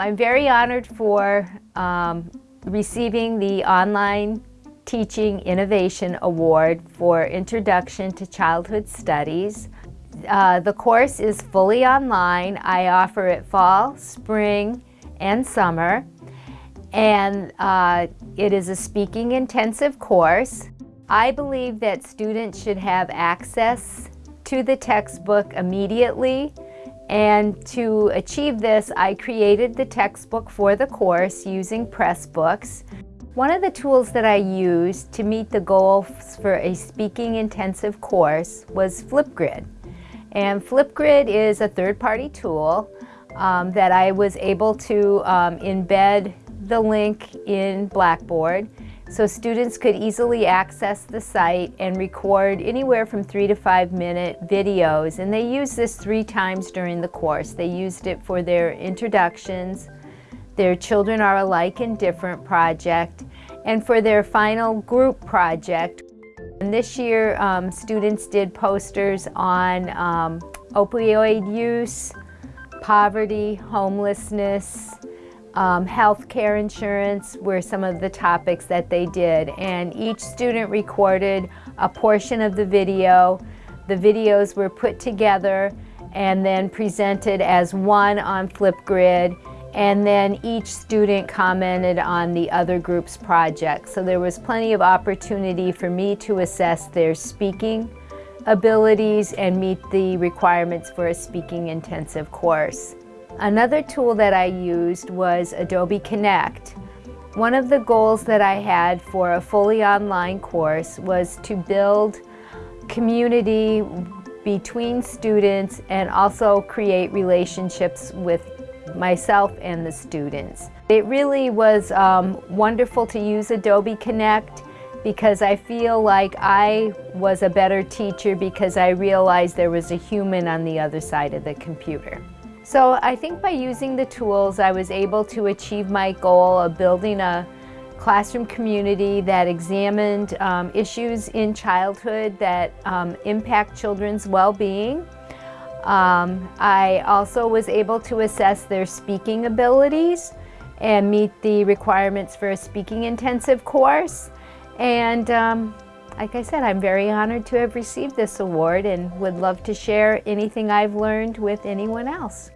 I'm very honored for um, receiving the Online Teaching Innovation Award for Introduction to Childhood Studies. Uh, the course is fully online. I offer it fall, spring, and summer. And uh, it is a speaking intensive course. I believe that students should have access to the textbook immediately and to achieve this, I created the textbook for the course using Pressbooks. One of the tools that I used to meet the goals for a speaking intensive course was Flipgrid. And Flipgrid is a third-party tool um, that I was able to um, embed the link in Blackboard so students could easily access the site and record anywhere from three to five minute videos. And they use this three times during the course. They used it for their introductions, their Children Are Alike and Different project, and for their final group project. And this year, um, students did posters on um, opioid use, poverty, homelessness, um, health care insurance were some of the topics that they did. And each student recorded a portion of the video. The videos were put together and then presented as one on Flipgrid and then each student commented on the other group's project. So there was plenty of opportunity for me to assess their speaking abilities and meet the requirements for a speaking intensive course. Another tool that I used was Adobe Connect. One of the goals that I had for a fully online course was to build community between students and also create relationships with myself and the students. It really was um, wonderful to use Adobe Connect because I feel like I was a better teacher because I realized there was a human on the other side of the computer. So I think by using the tools, I was able to achieve my goal of building a classroom community that examined um, issues in childhood that um, impact children's well-being. Um, I also was able to assess their speaking abilities and meet the requirements for a speaking intensive course. And um, like I said, I'm very honored to have received this award and would love to share anything I've learned with anyone else.